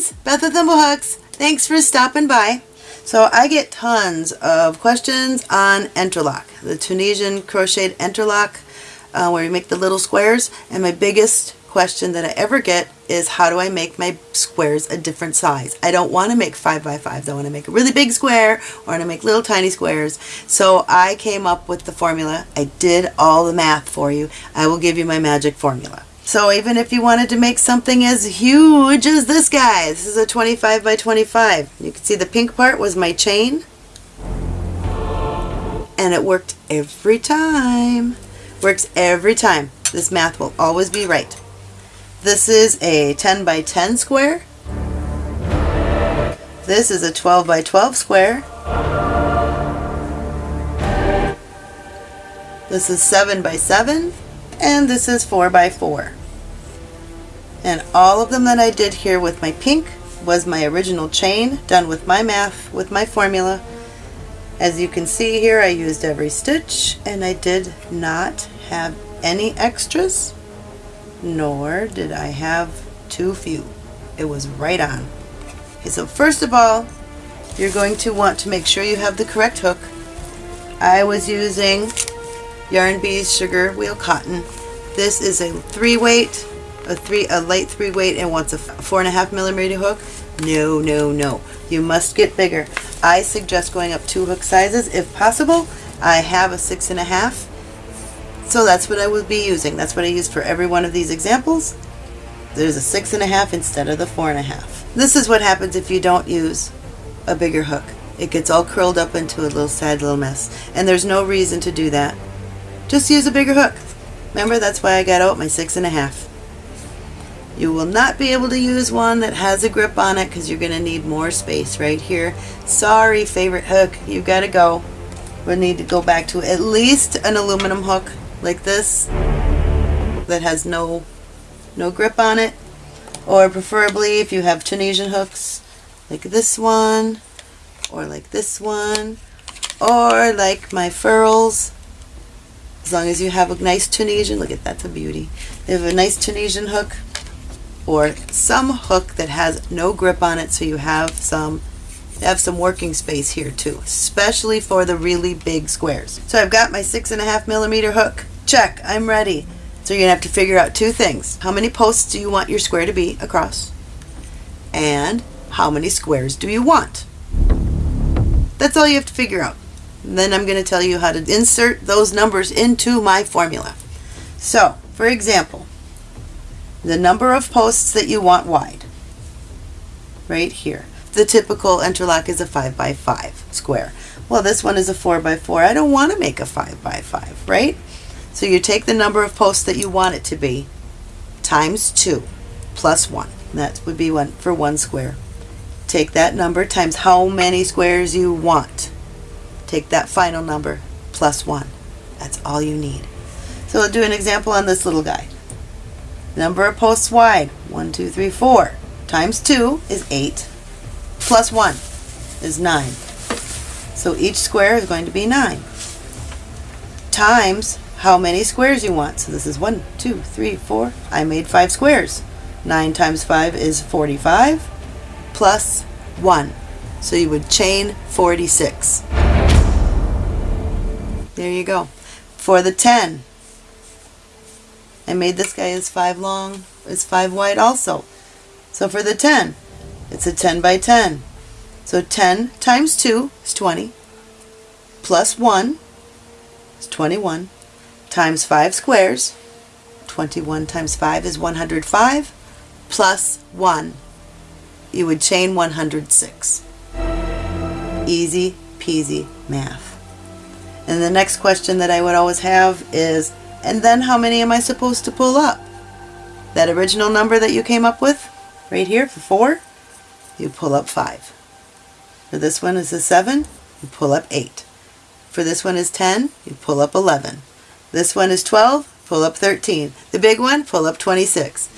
friends, Beth with Thimblehooks. Thanks for stopping by. So I get tons of questions on Entrelac, the Tunisian crocheted Entrelac, uh, where you make the little squares. And my biggest question that I ever get is how do I make my squares a different size? I don't want to make 5 by 5s. I want to make a really big square or I want to make little tiny squares. So I came up with the formula. I did all the math for you. I will give you my magic formula. So even if you wanted to make something as huge as this guy, this is a 25 by 25. You can see the pink part was my chain. And it worked every time. Works every time. This math will always be right. This is a 10 by 10 square. This is a 12 by 12 square. This is 7 by 7 and this is 4 by 4 and all of them that I did here with my pink was my original chain done with my math with my formula. As you can see here I used every stitch and I did not have any extras nor did I have too few. It was right on. Okay so first of all you're going to want to make sure you have the correct hook. I was using Yarn Bees Sugar Wheel Cotton. This is a three weight a three a light three weight and wants a four and a half millimeter hook? No no no. You must get bigger. I suggest going up two hook sizes if possible. I have a six and a half. So that's what I will be using. That's what I use for every one of these examples. There's a six and a half instead of the four and a half. This is what happens if you don't use a bigger hook. It gets all curled up into a little sad little mess. And there's no reason to do that. Just use a bigger hook. Remember that's why I got out my six and a half you will not be able to use one that has a grip on it because you're going to need more space right here. Sorry, favorite hook, you've got to go. We'll need to go back to at least an aluminum hook like this that has no, no grip on it. Or preferably if you have Tunisian hooks like this one or like this one or like my Furls as long as you have a nice Tunisian, look at that's a beauty. They have a nice Tunisian hook or some hook that has no grip on it so you have some have some working space here too, especially for the really big squares. So I've got my six and a half millimeter hook. Check, I'm ready. So you're gonna have to figure out two things. How many posts do you want your square to be across? And how many squares do you want? That's all you have to figure out. And then I'm gonna tell you how to insert those numbers into my formula. So, for example, the number of posts that you want wide right here. The typical Entrelac is a 5 by 5 square. Well, this one is a 4 by 4. I don't want to make a 5 by 5, right? So you take the number of posts that you want it to be times 2 plus 1. That would be one for one square. Take that number times how many squares you want. Take that final number plus 1. That's all you need. So I'll do an example on this little guy. Number of posts wide, 1, 2, 3, 4, times 2 is 8, plus 1 is 9. So each square is going to be 9. Times how many squares you want. So this is 1, 2, 3, 4. I made 5 squares. 9 times 5 is 45, plus 1. So you would chain 46. There you go. For the 10, I made this guy is 5 long, is 5 wide also. So for the 10, it's a 10 by 10. So 10 times 2 is 20, plus 1 is 21, times 5 squares, 21 times 5 is 105, plus 1. You would chain 106. Easy peasy math. And the next question that I would always have is and then how many am I supposed to pull up? That original number that you came up with, right here for 4, you pull up 5. For this one is a 7, you pull up 8. For this one is 10, you pull up 11. This one is 12, pull up 13. The big one, pull up 26.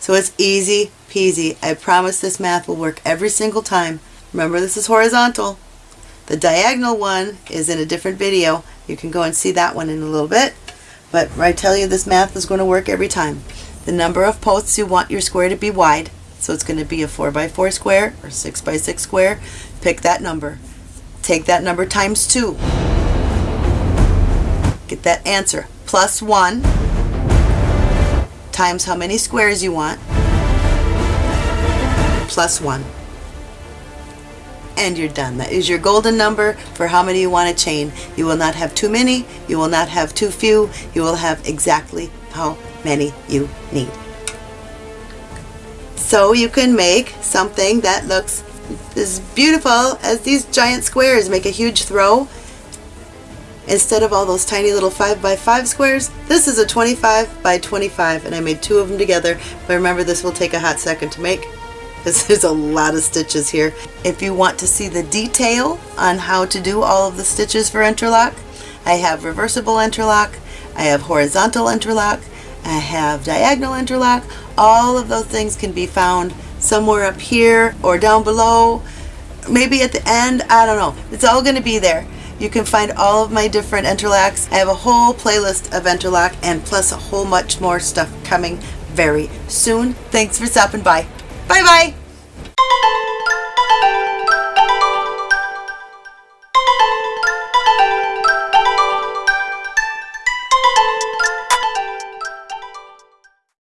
So it's easy peasy. I promise this math will work every single time. Remember this is horizontal. The diagonal one is in a different video. You can go and see that one in a little bit. But I tell you this math is going to work every time. The number of posts you want your square to be wide So it's going to be a 4 by 4 square or 6 by 6 square. Pick that number. Take that number times 2. Get that answer. Plus 1 times how many squares you want. Plus 1. And you're done. That is your golden number for how many you want to chain. You will not have too many. You will not have too few. You will have exactly how many you need. So you can make something that looks as beautiful as these giant squares. Make a huge throw. Instead of all those tiny little 5 by 5 squares, this is a 25 by 25 and I made two of them together. But remember this will take a hot second to make because there's a lot of stitches here. If you want to see the detail on how to do all of the stitches for Entrelac, I have reversible Entrelac, I have horizontal Entrelac, I have diagonal Entrelac. All of those things can be found somewhere up here or down below. Maybe at the end, I don't know. It's all going to be there. You can find all of my different Entrelacs. I have a whole playlist of Entrelac and plus a whole much more stuff coming very soon. Thanks for stopping by. Bye bye.